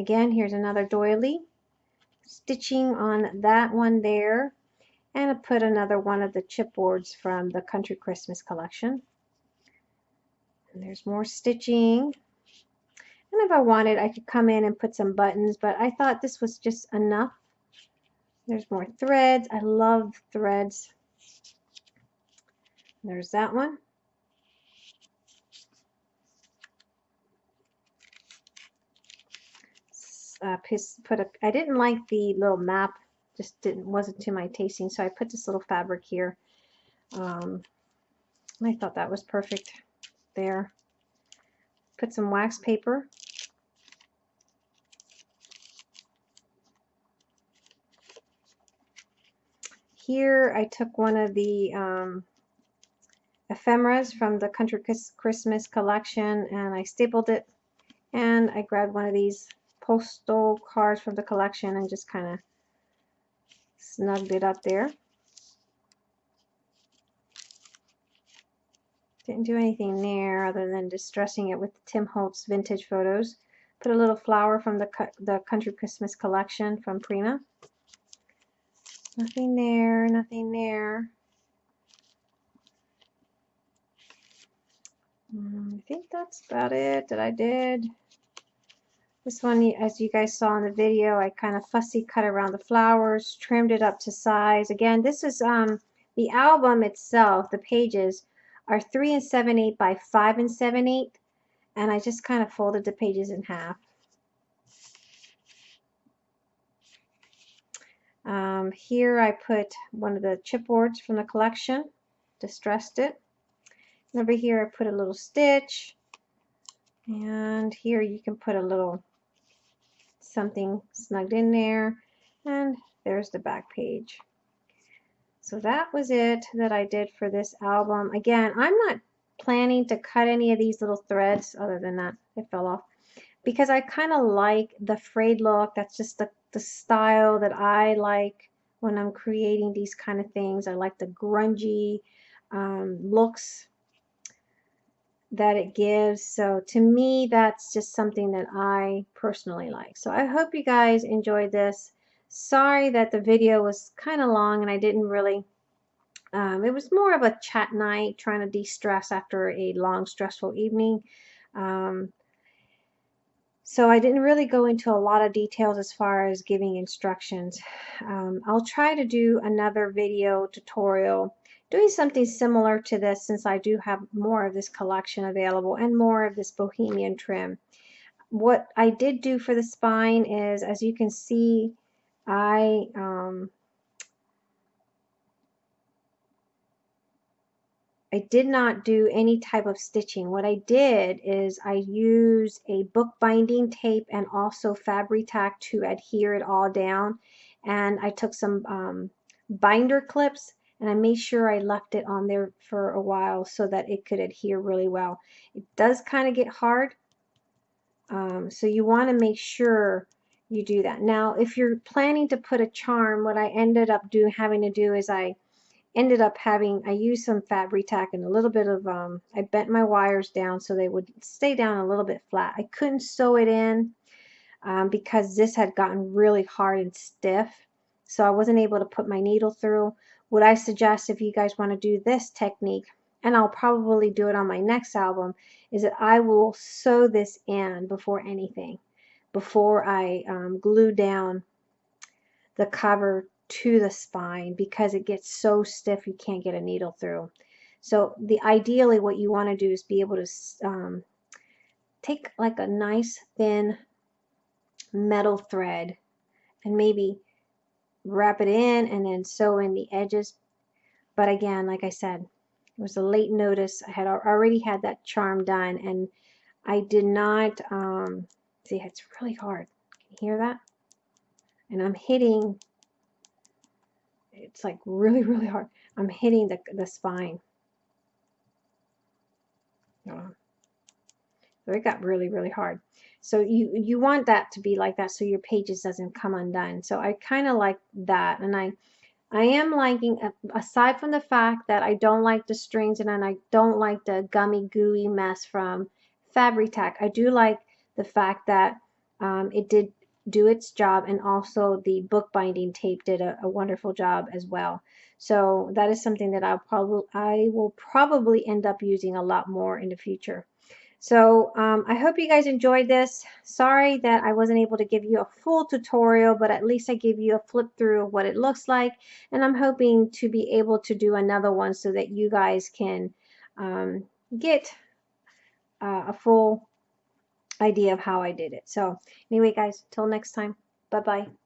again, here's another doily. Stitching on that one there. And I put another one of the chipboards from the Country Christmas collection. And there's more stitching. And if I wanted, I could come in and put some buttons, but I thought this was just enough. There's more threads. I love threads. There's that one. Uh, put a, I didn't like the little map, just didn't wasn't to my tasting, so I put this little fabric here. Um, I thought that was perfect there. Put some wax paper. Here I took one of the um, ephemeras from the Country Christmas collection and I stapled it and I grabbed one of these postal cards from the collection and just kind of snugged it up there. Didn't do anything there other than distressing it with Tim Holtz vintage photos. Put a little flower from the, the Country Christmas collection from Prima. Nothing there, nothing there. Um, I think that's about it that I did. This one, as you guys saw in the video, I kind of fussy cut around the flowers, trimmed it up to size. Again, this is um, the album itself, the pages are 3 and 7 8 by 5 and 7 8 and I just kind of folded the pages in half. Um, here I put one of the chipboards from the collection, distressed it. And over here I put a little stitch and here you can put a little something snugged in there and there's the back page. So that was it that I did for this album. Again, I'm not planning to cut any of these little threads other than that it fell off because I kind of like the frayed look. That's just the, the style that I like when I'm creating these kind of things. I like the grungy um, looks that it gives. So to me, that's just something that I personally like. So I hope you guys enjoyed this. Sorry that the video was kind of long and I didn't really, um, it was more of a chat night trying to de-stress after a long stressful evening. Um, so I didn't really go into a lot of details as far as giving instructions. Um, I'll try to do another video tutorial doing something similar to this since I do have more of this collection available and more of this bohemian trim. What I did do for the spine is, as you can see, I um, I did not do any type of stitching. What I did is I used a bookbinding tape and also Fabri-Tac to adhere it all down. And I took some um, binder clips and I made sure I left it on there for a while so that it could adhere really well. It does kind of get hard. Um, so you want to make sure you do that. Now, if you're planning to put a charm, what I ended up doing, having to do is I ended up having, I used some Fabri-Tac and a little bit of, um, I bent my wires down so they would stay down a little bit flat. I couldn't sew it in um, because this had gotten really hard and stiff. So I wasn't able to put my needle through. What I suggest if you guys want to do this technique, and I'll probably do it on my next album, is that I will sew this in before anything before I um, glue down the cover to the spine because it gets so stiff you can't get a needle through. So the ideally what you want to do is be able to um, take like a nice thin metal thread and maybe wrap it in and then sew in the edges. But again, like I said, it was a late notice. I had already had that charm done and I did not um, See, it's really hard. Can you hear that? And I'm hitting, it's like really, really hard. I'm hitting the, the spine. So it got really, really hard. So you, you want that to be like that so your pages doesn't come undone. So I kind of like that. And I, I am liking, aside from the fact that I don't like the strings and I don't like the gummy gooey mess from Fabri-Tac, I do like the fact that um, it did do its job and also the bookbinding tape did a, a wonderful job as well. So that is something that I'll probably I will probably end up using a lot more in the future. So um, I hope you guys enjoyed this. Sorry that I wasn't able to give you a full tutorial, but at least I gave you a flip through of what it looks like. And I'm hoping to be able to do another one so that you guys can um, get uh, a full idea of how I did it. So anyway, guys, till next time. Bye-bye.